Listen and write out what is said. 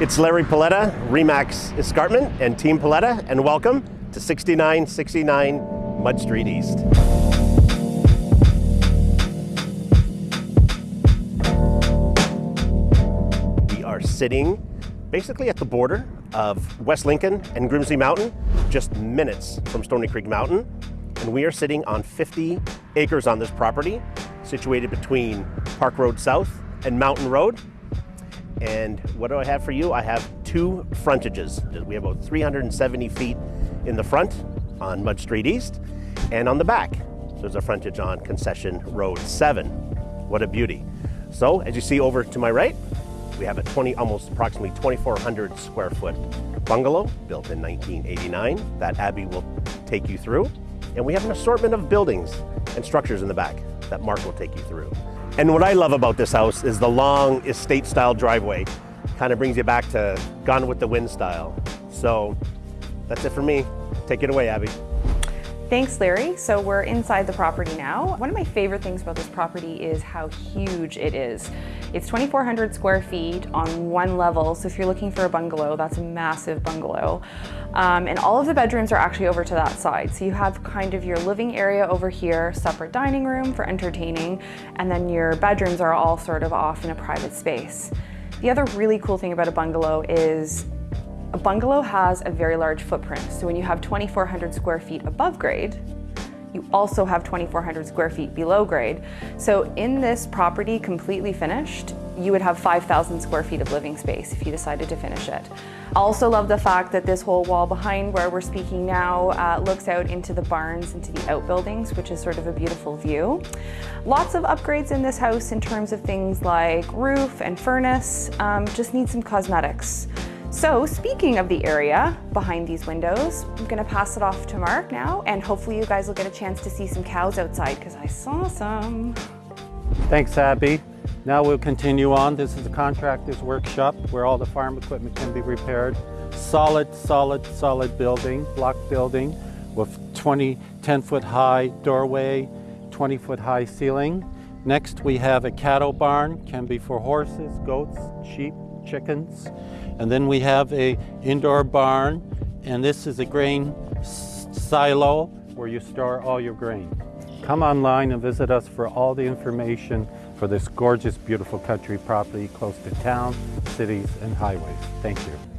It's Larry Paletta, Remax Escarpment, and Team Paletta, and welcome to 6969 Mud Street East. We are sitting basically at the border of West Lincoln and Grimsby Mountain, just minutes from Stoney Creek Mountain. And we are sitting on 50 acres on this property, situated between Park Road South and Mountain Road. And what do I have for you? I have two frontages. We have about 370 feet in the front on Mud Street East, and on the back, there's a frontage on Concession Road 7. What a beauty. So, as you see over to my right, we have a 20, almost approximately 2,400 square foot bungalow built in 1989 that Abby will take you through. And we have an assortment of buildings and structures in the back that Mark will take you through. And what I love about this house is the long estate style driveway. Kind of brings you back to Gone with the Wind style. So that's it for me. Take it away, Abby. Thanks, Larry. So we're inside the property now. One of my favorite things about this property is how huge it is. It's 2,400 square feet on one level. So if you're looking for a bungalow, that's a massive bungalow. Um, and all of the bedrooms are actually over to that side. So you have kind of your living area over here, separate dining room for entertaining, and then your bedrooms are all sort of off in a private space. The other really cool thing about a bungalow is a bungalow has a very large footprint. So when you have 2,400 square feet above grade, you also have 2,400 square feet below grade. So in this property, completely finished, you would have 5,000 square feet of living space if you decided to finish it. I also love the fact that this whole wall behind where we're speaking now uh, looks out into the barns, into the outbuildings, which is sort of a beautiful view. Lots of upgrades in this house in terms of things like roof and furnace, um, just need some cosmetics. So speaking of the area behind these windows, I'm gonna pass it off to Mark now, and hopefully you guys will get a chance to see some cows outside because I saw some. Thanks, Abby. Now we'll continue on. This is the contractor's workshop where all the farm equipment can be repaired. Solid, solid, solid building, block building with 20, 10 foot high doorway, 20 foot high ceiling. Next we have a cattle barn, can be for horses, goats, sheep, chickens. And then we have a indoor barn, and this is a grain silo where you store all your grain. Come online and visit us for all the information for this gorgeous, beautiful country property close to town, cities, and highways. Thank you.